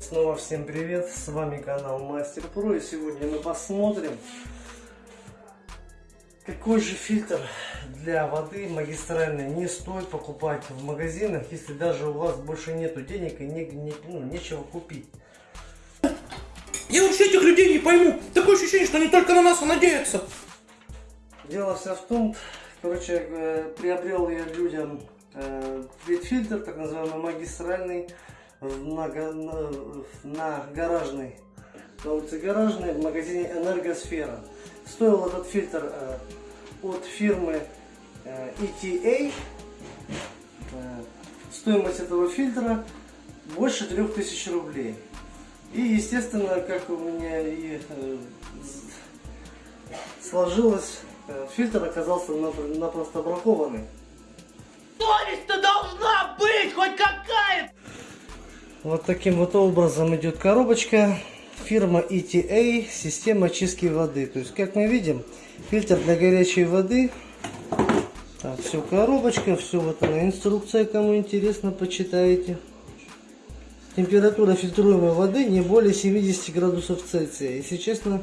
Снова всем привет, с вами канал Мастер Про и сегодня мы посмотрим какой же фильтр для воды магистральной не стоит покупать в магазинах, если даже у вас больше нету денег и не, не, ну, нечего купить. Я вообще этих людей не пойму. Такое ощущение, что они только на нас надеются. Дело все в том, короче, э, приобрел я людям э, фильтр, так называемый магистральный, на, на, на гаражной, на улице Гаражной, в магазине Энергосфера. Стоил этот фильтр э, от фирмы э, ETA. Э, стоимость этого фильтра больше 3000 рублей. И естественно, как у меня и э, сложилось, э, фильтр оказался напросто бракованный. Совесть-то должна быть хоть какая Вот таким вот образом идет коробочка. Фирма ETA, система очистки воды. То есть, как мы видим, фильтр для горячей воды. Так, все коробочка, все вот она инструкция, кому интересно, почитайте. Температура фильтруемой воды не более 70 градусов Цельсия. Если честно,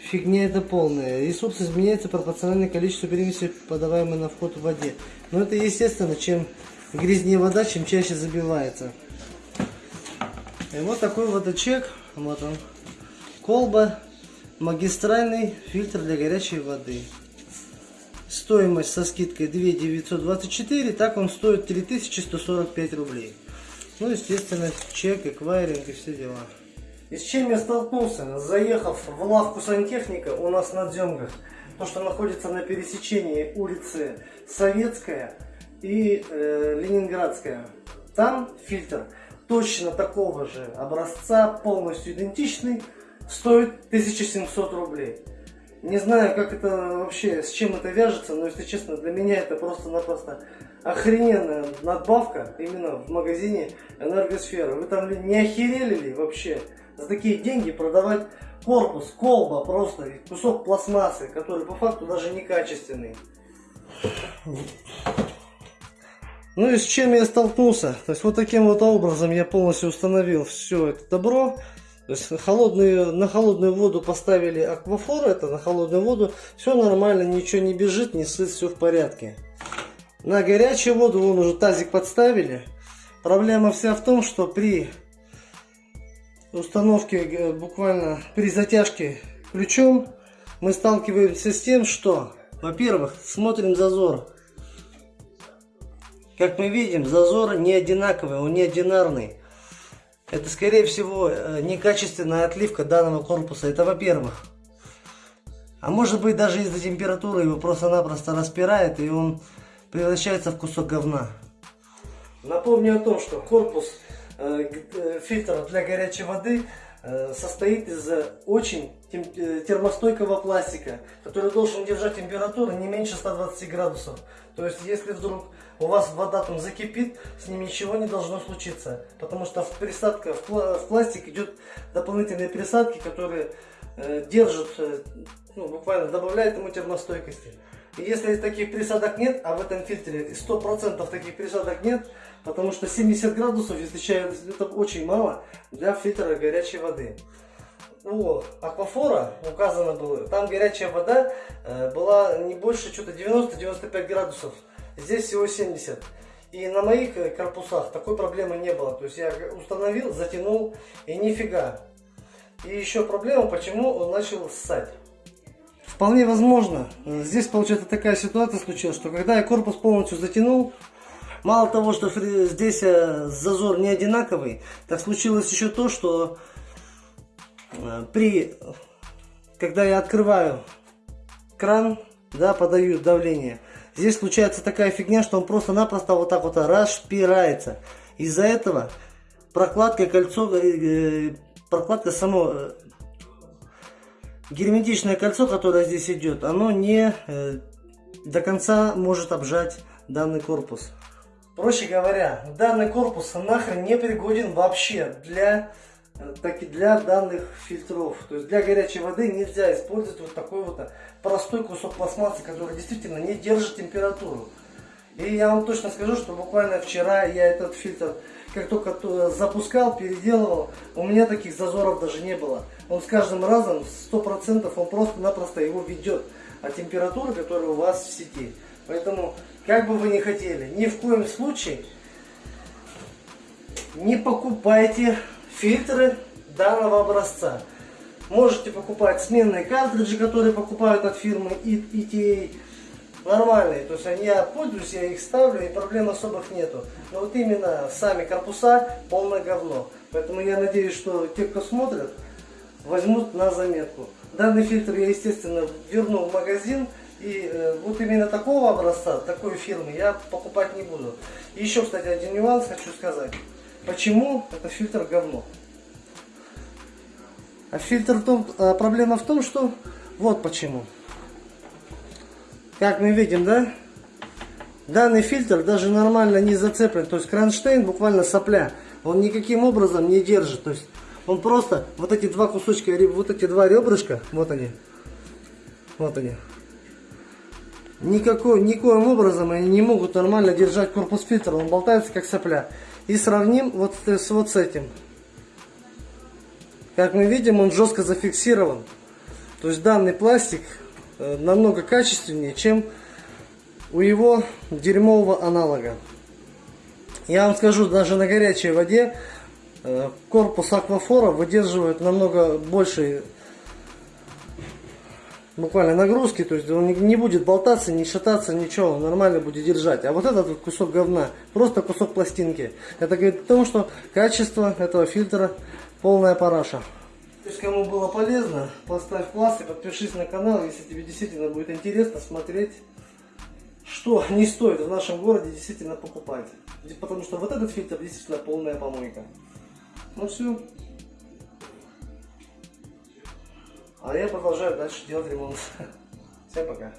фигня это полная. Ресурс изменяется пропорционально количеству перемеси, подаваемой на вход в воде. Но это естественно, чем грязнее вода, чем чаще забивается. И вот такой вот чек. Вот он. Колба. Магистральный фильтр для горячей воды. Стоимость со скидкой 2 924. Так он стоит 3145 рублей. Ну, естественно, чек, эквайринг и все дела. И с чем я столкнулся? Заехав в лавку сантехника у нас на Дзенгах, то, что находится на пересечении улицы Советская и э, Ленинградская. Там фильтр точно такого же образца, полностью идентичный, стоит 1700 рублей. Не знаю, как это вообще, с чем это вяжется, но, если честно, для меня это просто-напросто охрененная надбавка именно в магазине Энергосфера. Вы там не охерели ли вообще за такие деньги продавать корпус, колба просто, кусок пластмассы, который по факту даже некачественный. Ну и с чем я столкнулся? То есть вот таким вот образом я полностью установил все это добро. То есть холодную, на холодную воду поставили аквафор, это на холодную воду. Все нормально, ничего не бежит, не сыт, все в порядке. На горячую воду вон уже тазик подставили. Проблема вся в том, что при установке, э, буквально при затяжке ключом, мы сталкиваемся с тем, что, во-первых, смотрим зазор. Как мы видим, зазор не одинаковый, он не одинарный. Это, скорее всего, э, некачественная отливка данного корпуса. Это во-первых. А может быть, даже из-за температуры его просто-напросто распирает, и он превращается в кусок говна. Напомню о том, что корпус э, э фильтра для горячей воды состоит из очень тем, э, термостойкого пластика, который должен держать температуру не меньше 120 градусов. То есть, если вдруг у вас вода там закипит, с ним ничего не должно случиться. Потому что в присадка, в, пла в пластик идет дополнительные присадки, которые э, держат, э, ну, буквально добавляют ему термостойкости. И если таких присадок нет, а в этом фильтре 100% таких присадок нет, потому что 70 градусов, если чай, это очень мало для фильтра горячей воды. У аквафора указано было, там горячая вода э, была не больше что-то 90-95 градусов, здесь всего 70. И на моих э, корпусах такой проблемы не было. То есть я установил, затянул и нифига. И еще проблема, почему он начал ссать. Вполне возможно. Здесь, получается, такая ситуация случилась, что когда я корпус полностью затянул, мало того, что здесь э, зазор не одинаковый, так случилось еще то, что э, при, когда я открываю кран, да, подаю давление, здесь случается такая фигня, что он просто-напросто вот так вот распирается. Из-за этого прокладка кольцо, э, прокладка само герметичное кольцо, которое здесь идет, оно не до конца может обжать данный корпус. Проще говоря, данный корпус нахрен не пригоден вообще для, э, так для данных фильтров. То есть для горячей воды нельзя использовать вот такой вот простой кусок пластмассы, который действительно не держит температуру. И я вам точно скажу, что буквально вчера я этот фильтр как только то- запускал, переделывал, у меня таких зазоров даже не было. Он с каждым разом, 100% он просто-напросто его ведет от температуры, которая у вас в сети. Поэтому, как бы вы ни хотели, ни в коем случае не покупайте фильтры данного образца. Можете покупать сменные картриджи, которые покупают от фирмы ETA. Нормальные, то есть они, я пользуюсь, я их ставлю и проблем особых нету. Но вот именно сами корпуса полное говно. Поэтому я надеюсь, что те, кто смотрят, возьмут на заметку. Данный фильтр я, естественно, верну в магазин. И э, вот именно такого образца, такой фирмы я покупать не буду. Еще, кстати, один нюанс хочу сказать. Почему этот фильтр говно? А фильтр в том, а проблема в том, что вот почему. Как мы видим, да? Данный фильтр даже нормально не зацеплен. То есть кронштейн буквально сопля. Он никаким образом не держит. То есть он просто вот эти два кусочка, вот эти два ребрышка, вот они. Вот они. Никакой, никоим образом они не могут нормально держать корпус фильтра. Он болтается как сопля. И сравним вот с, вот с этим. Как мы видим, он жестко зафиксирован. То есть данный пластик э, намного качественнее, чем у его дерьмового аналога. Я вам скажу, даже на горячей воде э, корпус аквафора выдерживает намного больше буквально нагрузки, то есть он не- будет болтаться, не шататься, ничего, он нормально будет держать. А вот этот вот кусок говна, просто кусок пластинки, это говорит о том, что качество этого фильтра полная параша. Есть кому было полезно, поставь класс и подпишись на канал, если тебе действительно будет интересно смотреть, что не стоит в нашем городе действительно покупать. Потому что вот этот фильтр действительно полная помойка. Ну все. А я продолжаю дальше делать ремонт. Всем пока.